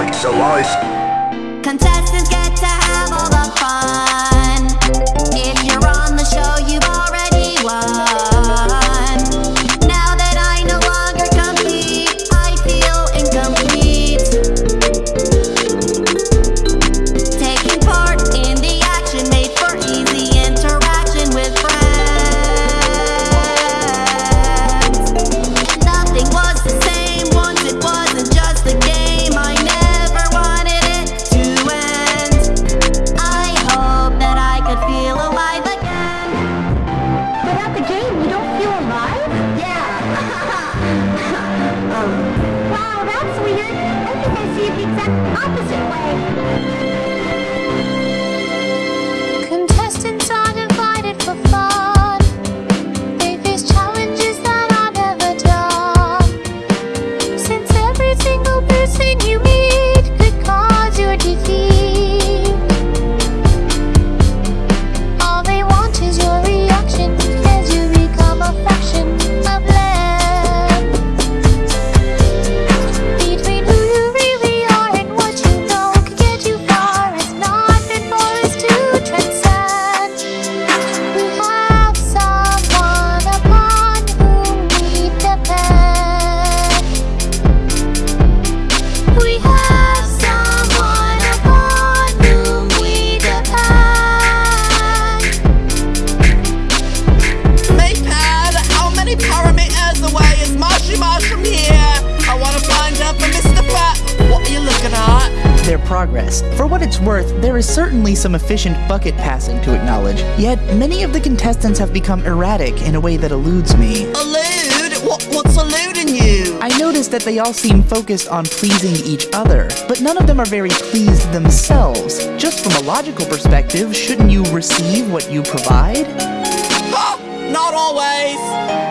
like so wise. Contestants get to have all the fun. If you're on the show, you've Wow, progress. For what it's worth, there is certainly some efficient bucket passing to acknowledge, yet many of the contestants have become erratic in a way that eludes me. Elude? What, what's eluding you? I noticed that they all seem focused on pleasing each other, but none of them are very pleased themselves. Just from a logical perspective, shouldn't you receive what you provide? Not always.